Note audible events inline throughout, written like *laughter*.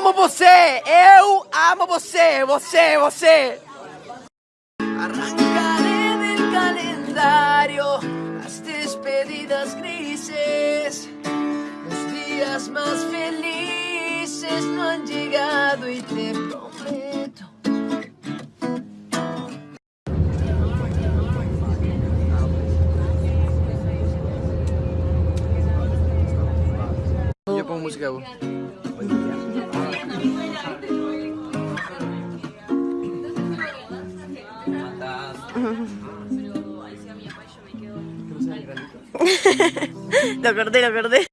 você! Eu amo você! Você, você! Arrancaré del calendario las despedidas grises. Los días más felices no han llegado y te prometo. Yo pongo música. *laughs* Lo acordé, lo acordé.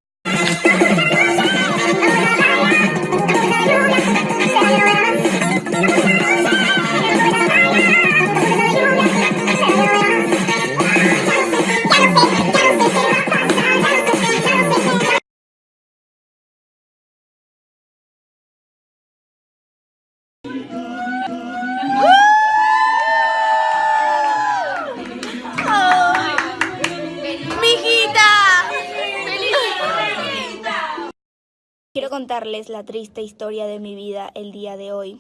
Contarles la triste historia de mi vida el día de hoy.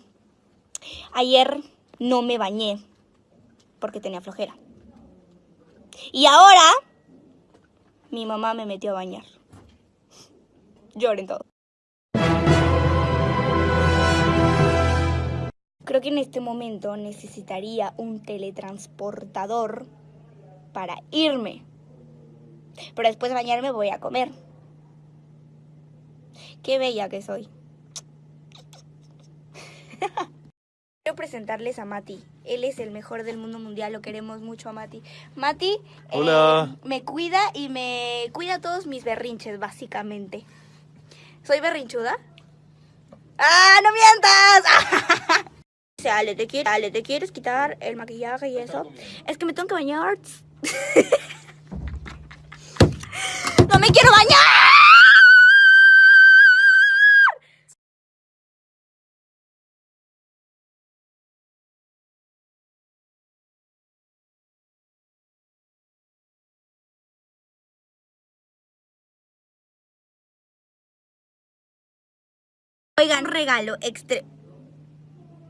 Ayer no me bañé porque tenía flojera. Y ahora mi mamá me metió a bañar. Lloren todos. Creo que en este momento necesitaría un teletransportador para irme. Pero después de bañarme voy a comer. Qué bella que soy. *laughs* Quiero presentarles a Mati. Él es el mejor del mundo mundial. Lo queremos mucho a Mati. Mati eh, Hola. me cuida y me cuida todos mis berrinches, básicamente. ¿Soy berrinchuda? ¡Ah, no mientas! *laughs* Ale, ¿te quieres, Ale, ¿te quieres quitar el maquillaje y eso? Es que me tengo que bañar. *laughs* ¡No me quiero bañar! Oigan, regalo extre...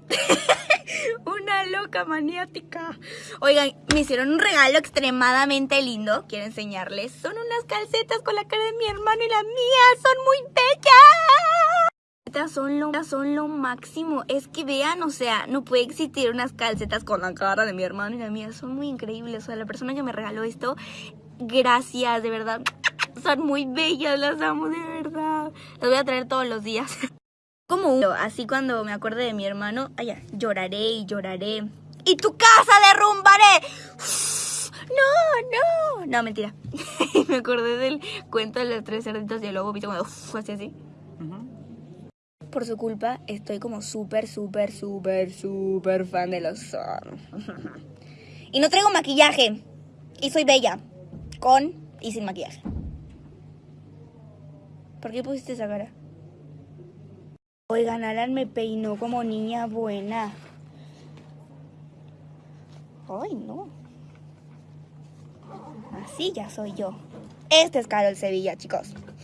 *laughs* Una loca maniática. Oigan, me hicieron un regalo extremadamente lindo. Quiero enseñarles. Son unas calcetas con la cara de mi hermano y la mía. Son muy bellas. Estas Son lo, son lo máximo. Es que vean, o sea, no puede existir unas calcetas con la cara de mi hermano y la mía. Son muy increíbles. O sea, la persona que me regaló esto, gracias, de verdad. Son muy bellas, las amo de verdad. Las voy a traer todos los días. *laughs* Como uno, así cuando me acuerde de mi hermano, ya, lloraré y lloraré. ¡Y tu casa derrumbaré! No, no. No, mentira. *laughs* me acordé del cuento de los tres cerditos y el lobo, viste cuando uf, así así. Por su culpa, estoy como súper, súper, súper, súper fan de los *laughs* y no traigo maquillaje. Y soy bella. Con y sin maquillaje. ¿Por qué pusiste esa cara? Oigan, Alan me peinó como niña buena. Ay, no. Así ya soy yo. Este es Carol Sevilla, chicos. *laughs*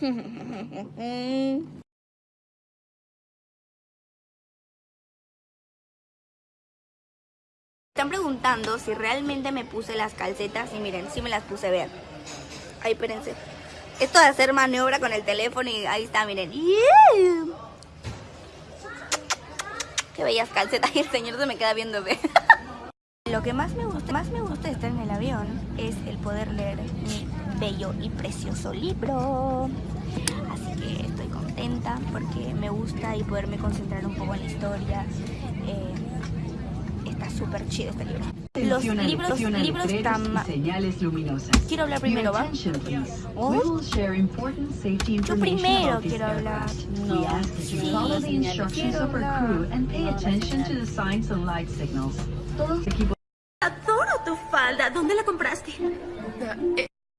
Están preguntando si realmente me puse las calcetas y miren, sí me las puse, vean. Ay, espérense. Esto de hacer maniobra con el teléfono y ahí está, miren. ¡Yeah! Qué bellas calcetas y el señor se me queda viendo. ve. Lo que más me gusta, más me gusta estar en el avión es el poder leer mi bello y precioso libro. Así que estoy contenta porque me gusta y poderme concentrar un poco en la historia. Eh, súper chido este libro. Los libros, libros señales luminosas. Quiero hablar primero, ¿va? Oh. Yo primero quiero hablar. you Sí. follow the instructions Quiero of our hablar. crew and pay attention to the signs and light signals. Todos los equipos Adoro tu falda. ¿Dónde la compraste?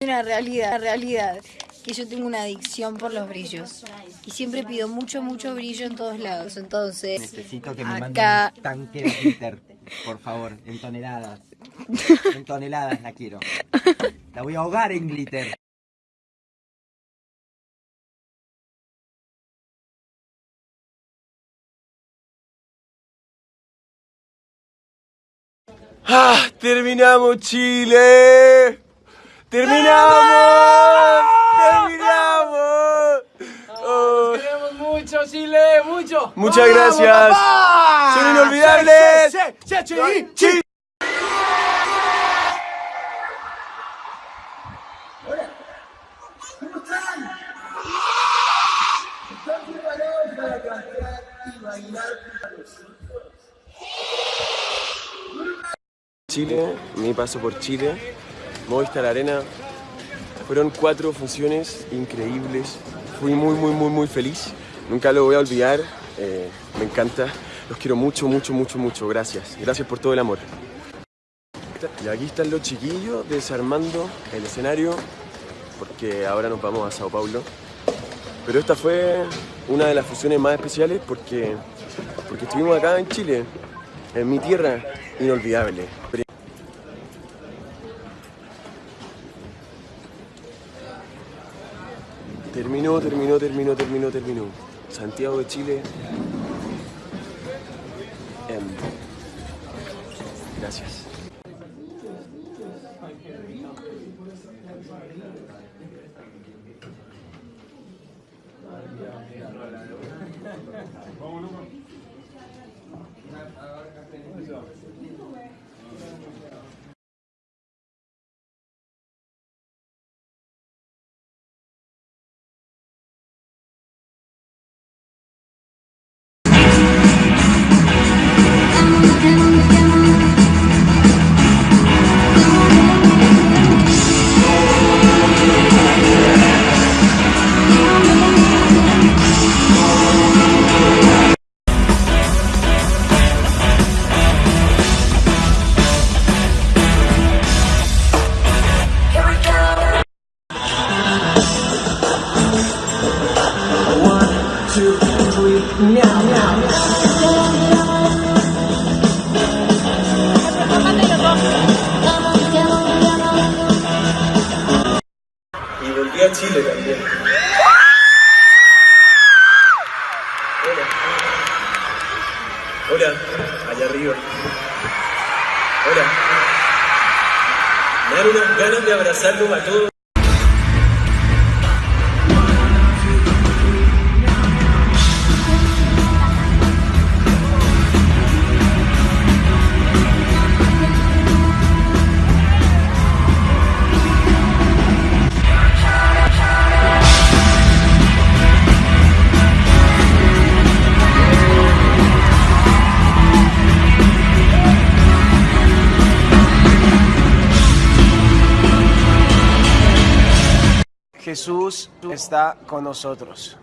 Una realidad, realidad, que yo tengo una adicción por los brillos. Y siempre pido mucho, mucho brillo en todos lados. Entonces, Necesito que me manden acá un tanque de glitter, por favor, en toneladas. *laughs* En toneladas la quiero. La voy a ahogar en glitter. ¡Ah! ¡Terminamos, Chile! ¡Terminamos! ¡Terminamos! Mucho, Chile, mucho. muchas gracias. Son inolvidables. Sí, sí, sí, sí. Chi- Chile, mi paso por Chile, Movistar Arena, fueron cuatro funciones increíbles, fui muy muy muy muy feliz, nunca lo voy a olvidar, eh, me encanta, los quiero mucho mucho mucho mucho, gracias, gracias por todo el amor. Y aquí están los chiquillos desarmando el escenario, porque ahora nos vamos a Sao Paulo. Pero esta fue una de las funciones más especiales porque, porque estuvimos acá en Chile, en mi tierra, inolvidable. Terminó, terminó, terminó, terminó, terminó. Santiago de Chile. Em, Gracias. Hola, allá arriba. Hola. Me dan unas ganas de abrazarlos a todos. Jesús está con nosotros.